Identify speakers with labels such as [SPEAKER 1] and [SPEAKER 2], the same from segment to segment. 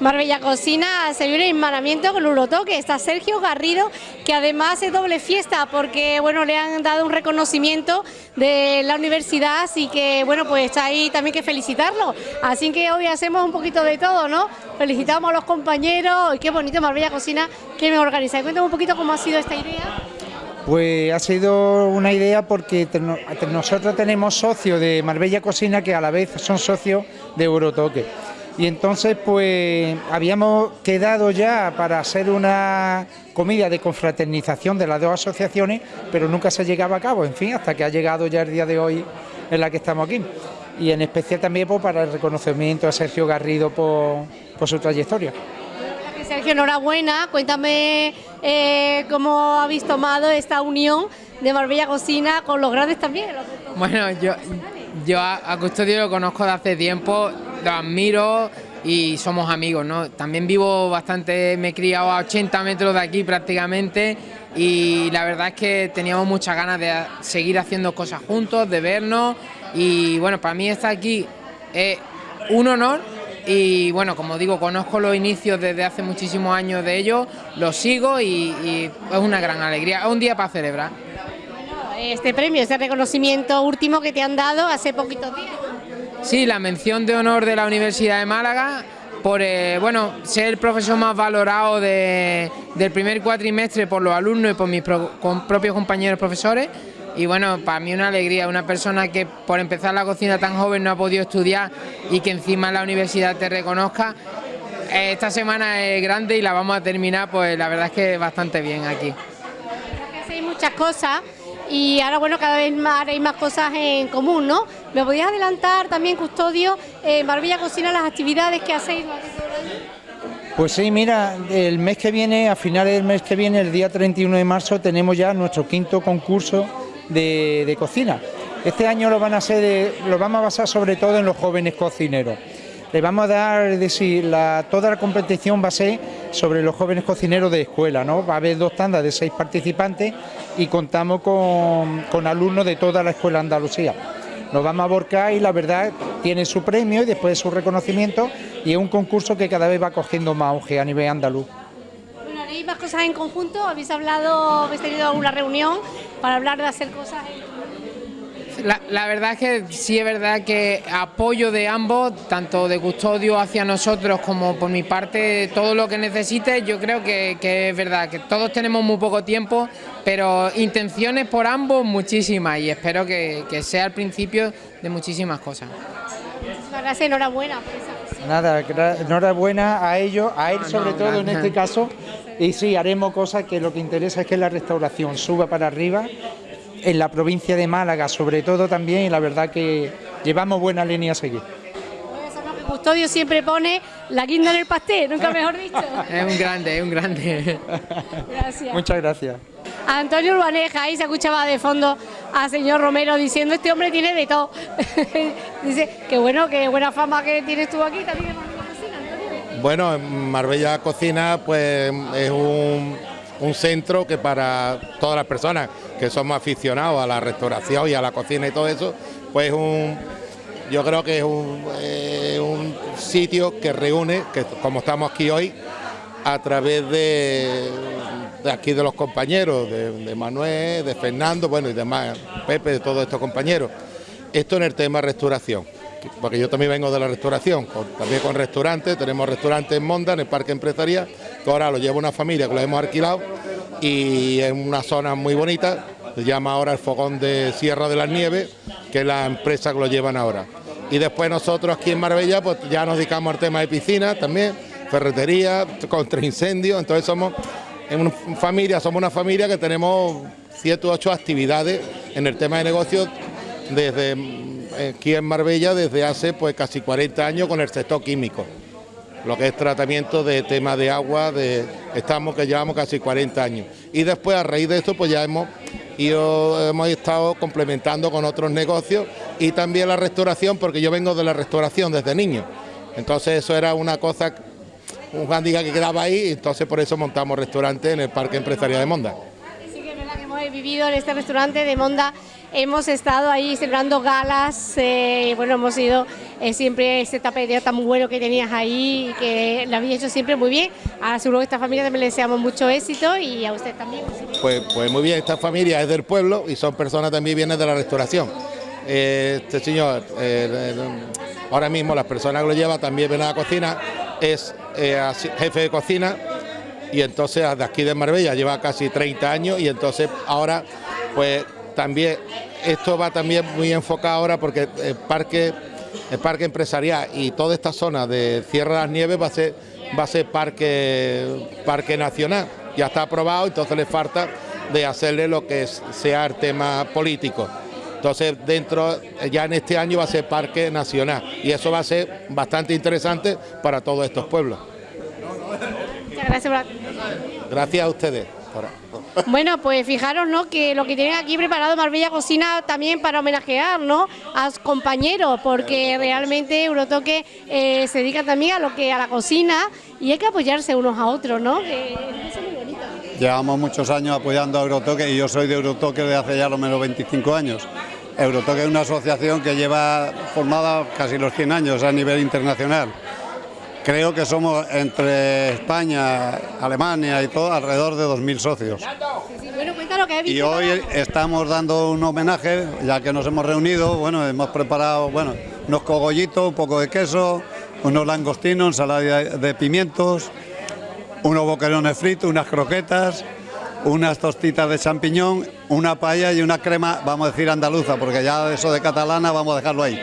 [SPEAKER 1] Marbella Cocina se viene en hermanamiento con Urotoque. Está Sergio Garrido, que además es doble fiesta porque bueno le han dado un reconocimiento de la universidad, así que bueno pues está ahí también que felicitarlo. Así que hoy hacemos un poquito de todo, ¿no? Felicitamos a los compañeros, y qué bonito Marbella Cocina que me organiza. Cuéntame un poquito cómo ha sido esta idea.
[SPEAKER 2] Pues ha sido una idea porque nosotros tenemos socios de Marbella Cocina que a la vez son socios de Eurotoque. Y entonces pues habíamos quedado ya para hacer una comida de confraternización de las dos asociaciones, pero nunca se llegaba a cabo, en fin, hasta que ha llegado ya el día de hoy en la que estamos aquí. Y en especial también pues, para el reconocimiento a Sergio Garrido por, por su trayectoria.
[SPEAKER 1] Sergio, enhorabuena. Cuéntame eh, cómo habéis tomado esta unión de Marbella Cocina con los grandes también.
[SPEAKER 3] Bueno, yo, yo a, Custodio lo conozco de hace tiempo, lo admiro y somos amigos, ¿no? También vivo bastante, me he criado a 80 metros de aquí prácticamente y la verdad es que teníamos muchas ganas de seguir haciendo cosas juntos, de vernos y bueno, para mí estar aquí es un honor y bueno, como digo, conozco los inicios desde hace muchísimos años de ellos, los sigo y, es una gran alegría, es un día para celebrar.
[SPEAKER 1] este premio, este reconocimiento último que te han dado hace poquitos días.
[SPEAKER 3] Sí, la mención de honor de la Universidad de Málaga por eh, bueno, ser el profesor más valorado del primer cuatrimestre por los alumnos y por mis propios compañeros profesores y bueno, para mí una alegría, una persona que por empezar la cocina tan joven no ha podido estudiar y que encima la universidad te reconozca. Esta semana es grande y la vamos a terminar, pues la verdad es que bastante bien aquí.
[SPEAKER 1] Hacéis muchas cosas y ahora bueno, cada vez más haréis más cosas en común, ¿no? ¿Me podías adelantar también, Custodio, en Barbilla Cocina, las actividades que hacéis?
[SPEAKER 2] Pues sí, mira, el mes que viene, a finales del mes que viene, el día 31 de marzo, tenemos ya nuestro quinto concurso de, cocina. Este año lo, van a hacer, lo vamos a basar sobre todo en los jóvenes cocineros. Le vamos a dar, decir, la, toda la competición va a ser sobre los jóvenes cocineros de escuela, ¿no? Va a haber dos tandas de seis participantes y contamos con, alumnos de toda la escuela Andalucía. Nos vamos a aborcar y la verdad tiene su premio y después su reconocimiento y es un concurso que cada vez va cogiendo más auge a nivel andaluz.
[SPEAKER 1] Bueno, ¿haréis más cosas en conjunto? ¿Habéis hablado, habéis tenido alguna reunión para hablar de hacer cosas
[SPEAKER 3] la, verdad es que sí es verdad que apoyo de ambos, tanto de custodio hacia nosotros como por mi parte, todo lo que necesites, yo creo que, es verdad, que todos tenemos muy poco tiempo, pero intenciones por ambos muchísimas y espero que, sea el principio de muchísimas cosas.
[SPEAKER 1] Gracias, enhorabuena.
[SPEAKER 2] Nada, enhorabuena a ellos, a él sobre todo en este caso, y sí, haremos cosas que lo que interesa es que la restauración suba para arriba, en la provincia de Málaga sobre todo también, y la verdad que llevamos buena línea a seguir.
[SPEAKER 1] Custodio siempre pone la guinda en el pastel, nunca mejor dicho.
[SPEAKER 3] es un grande, es un grande.
[SPEAKER 1] Gracias.
[SPEAKER 2] Muchas gracias.
[SPEAKER 1] Antonio Urbaneja, ahí se escuchaba de fondo al señor Romero diciendo este hombre tiene de todo. Dice, qué bueno, qué buena fama que tienes tú aquí también
[SPEAKER 4] bueno, Marbella Cocina pues es un, centro que para todas las personas que somos aficionados a la restauración y a la cocina y todo eso, pues un, yo creo que es un, un sitio que reúne, que como estamos aquí hoy, a través de, aquí de los compañeros, de, de, Manuel, de Fernando, bueno y demás, Pepe, de todos estos compañeros. Esto en el tema restauración porque yo también vengo de la restauración, también con restaurantes, tenemos restaurantes en Monda, en el Parque Empresarial, que ahora lo lleva una familia que lo hemos alquilado y en una zona muy bonita, se llama ahora el Fogón de Sierra de las Nieves, que es la empresa que lo llevan ahora. Y después nosotros aquí en Marbella pues ya nos dedicamos al tema de piscina también, ferretería, contra incendios, entonces somos en una familia, somos una familia que tenemos siete u ocho actividades en el tema de negocios desde aquí en Marbella desde hace pues casi 40 años con el sector químico, lo que es tratamiento de tema de agua, de estamos que llevamos casi 40 años. Y después a raíz de esto pues ya hemos, hemos estado complementando con otros negocios y también la restauración, porque yo vengo de la restauración desde niño. Entonces eso era una cosa, un handicap que quedaba ahí, entonces por eso montamos restaurante en el Parque Empresarial de Monda.
[SPEAKER 1] Hemos vivido en este restaurante de Monda hemos estado ahí celebrando galas, eh, bueno, hemos ido eh, siempre ese tapeteo tan bueno que tenías ahí, y que lo habéis hecho siempre muy bien. Seguro que esta familia también le deseamos mucho éxito y a usted también.
[SPEAKER 4] Pues, pues muy bien, esta familia es del pueblo y son personas también vienen de la restauración. Eh, este señor, ahora mismo las personas que lo lleva también vienen a la cocina, es jefe de cocina y entonces de aquí de Marbella lleva casi 30 años y entonces ahora pues también esto va también muy enfocado ahora porque el parque, el parque empresarial y toda esta zona de Sierra de las Nieves va a ser, va a ser parque, parque nacional. Ya está aprobado, entonces le falta de hacerle lo que sea el tema político. Entonces, dentro, ya en este año va a ser parque nacional y eso va a ser bastante interesante para todos estos pueblos.
[SPEAKER 1] Muchas gracias.
[SPEAKER 4] Gracias a ustedes.
[SPEAKER 1] Bueno, pues fijaros, ¿no? Que lo que tienen aquí preparado Marbella Cocina también para homenajear, ¿no? A sus compañeros, porque realmente Eurotoque eh, se dedica también a lo que a la cocina y hay que apoyarse unos a otros, ¿no?
[SPEAKER 5] Llevamos muchos años apoyando a Eurotoque y yo soy de Eurotoque desde hace ya lo menos 25 años. Eurotoque es una asociación que lleva formada casi los 100 años a nivel internacional. Creo que somos entre España, Alemania y todo alrededor de 2.000 socios. y hoy estamos dando un homenaje, ya que nos hemos reunido, bueno, hemos preparado, bueno, unos cogollitos, un poco de queso, unos langostinos, ensalada de pimientos, unos boquerones fritos, unas croquetas, unas tostitas de champiñón, una paella y una crema, vamos a decir andaluza, porque ya eso de catalana vamos a dejarlo ahí.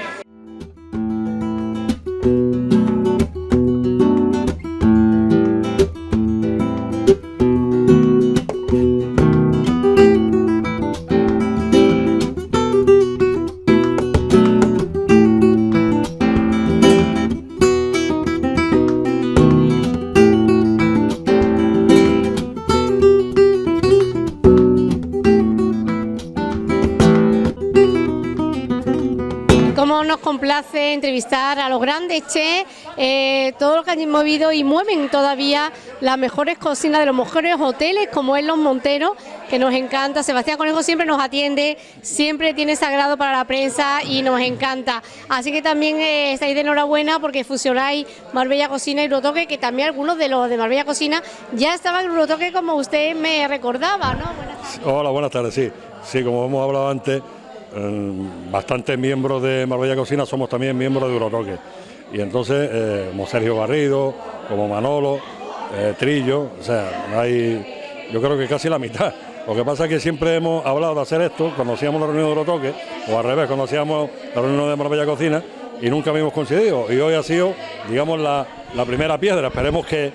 [SPEAKER 1] Complace entrevistar a los grandes chefs, eh, todos los que han movido y mueven todavía las mejores cocinas de los mejores hoteles, como es Los Monteros, que nos encanta. Sebastián Conejo siempre nos atiende, siempre tiene sagrado para la prensa y nos encanta. Así que también eh, estáis de enhorabuena porque fusionáis Marbella Cocina y Eurotoque, que también algunos de los de Marbella Cocina ya estaban en Eurotoque como usted me recordaba, ¿no?
[SPEAKER 6] Hola, buenas tardes, sí. Sí, como hemos hablado antes, bastantes miembros de Marbella Cocina somos también miembros de Eurotoque. Y entonces, eh, como Sergio Garrido, como Manolo, eh, Trillo, o sea, hay, yo creo que casi la mitad. Lo que pasa es que siempre hemos hablado de hacer esto, conocíamos la reunión de Eurotoque, o al revés, conocíamos la reunión de Marbella Cocina y nunca habíamos coincidido. Y hoy ha sido, digamos, la, primera piedra. Esperemos que,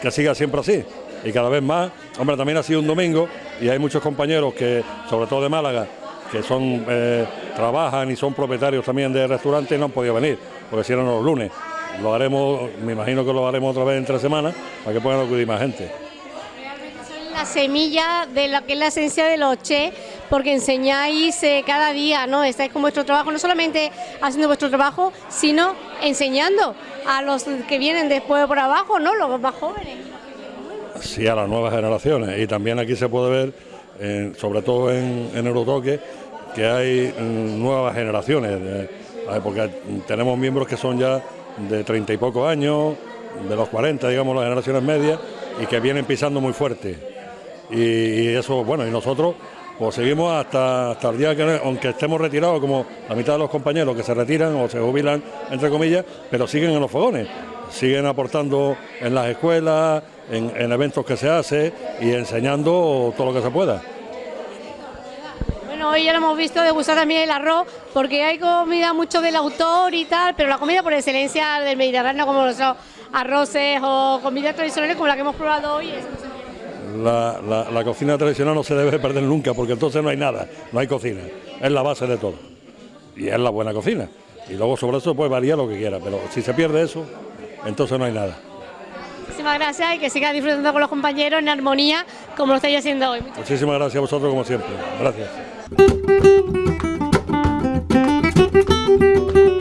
[SPEAKER 6] que siga siempre así y cada vez más. Hombre, también ha sido un domingo y hay muchos compañeros que, sobre todo de Málaga, que son eh, trabajan y son propietarios también de restaurantes no han podido venir, porque si eran los lunes. Lo haremos, me imagino que lo haremos otra vez en tres semanas para que puedan acudir más gente.
[SPEAKER 1] Son la semilla de lo que es la esencia de los che, porque enseñáis eh, cada día, ¿no? Estáis con vuestro trabajo, no solamente haciendo vuestro trabajo, sino enseñando a los que vienen después por abajo, ¿no? Los más jóvenes.
[SPEAKER 6] Sí, a las nuevas generaciones. Y también aquí se puede ver, sobre todo en, en Eurotoque, que hay mm, nuevas generaciones, porque tenemos miembros que son ya de treinta y pocos años, de los 40, digamos, las generaciones medias, y que vienen pisando muy fuerte. Y, eso, bueno, y nosotros pues seguimos hasta, hasta el día que, aunque estemos retirados, como la mitad de los compañeros que se retiran o se jubilan, entre comillas, pero siguen en los fogones, siguen aportando en las escuelas, en, en eventos que se hace y enseñando todo lo que se pueda
[SPEAKER 1] hoy ya lo hemos visto degustar también el arroz, porque hay comida mucho del autor y tal, pero la comida por excelencia del Mediterráneo, como los arroces o comidas tradicionales como la que hemos probado hoy.
[SPEAKER 6] la, cocina tradicional no se debe perder nunca, porque entonces no hay nada, no hay cocina, es la base de todo. Y es la buena cocina. Y luego sobre eso puede variar lo que quiera, pero si se pierde eso, entonces no hay nada.
[SPEAKER 1] Muchísimas gracias y que siga disfrutando con los compañeros en armonía como lo estáis haciendo hoy.
[SPEAKER 6] Muchísimas gracias a vosotros como siempre. Gracias.
[SPEAKER 7] Thank you.